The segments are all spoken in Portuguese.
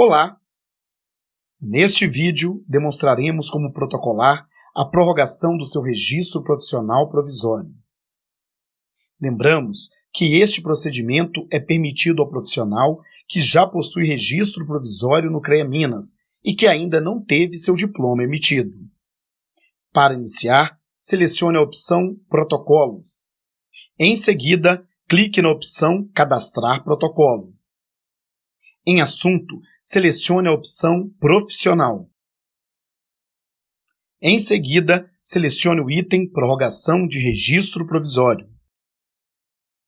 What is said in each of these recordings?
Olá! Neste vídeo, demonstraremos como protocolar a prorrogação do seu registro profissional provisório. Lembramos que este procedimento é permitido ao profissional que já possui registro provisório no CREA Minas e que ainda não teve seu diploma emitido. Para iniciar, selecione a opção Protocolos. Em seguida, clique na opção Cadastrar protocolo. Em Assunto, selecione a opção Profissional. Em seguida, selecione o item Prorrogação de Registro Provisório.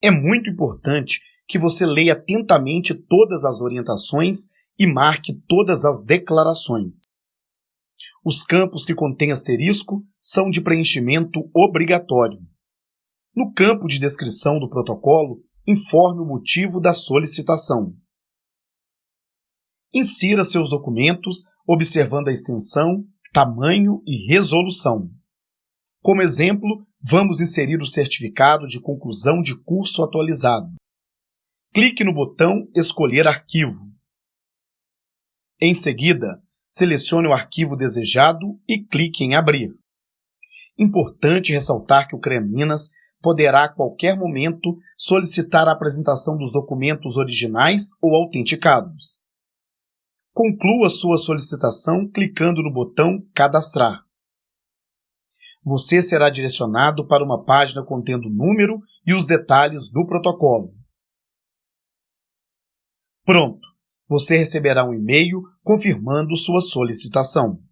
É muito importante que você leia atentamente todas as orientações e marque todas as declarações. Os campos que contêm asterisco são de preenchimento obrigatório. No campo de descrição do protocolo, informe o motivo da solicitação. Insira seus documentos observando a extensão, tamanho e resolução. Como exemplo, vamos inserir o certificado de conclusão de curso atualizado. Clique no botão Escolher arquivo. Em seguida, selecione o arquivo desejado e clique em Abrir. Importante ressaltar que o CREA Minas poderá a qualquer momento solicitar a apresentação dos documentos originais ou autenticados. Conclua sua solicitação clicando no botão Cadastrar. Você será direcionado para uma página contendo o número e os detalhes do protocolo. Pronto! Você receberá um e-mail confirmando sua solicitação.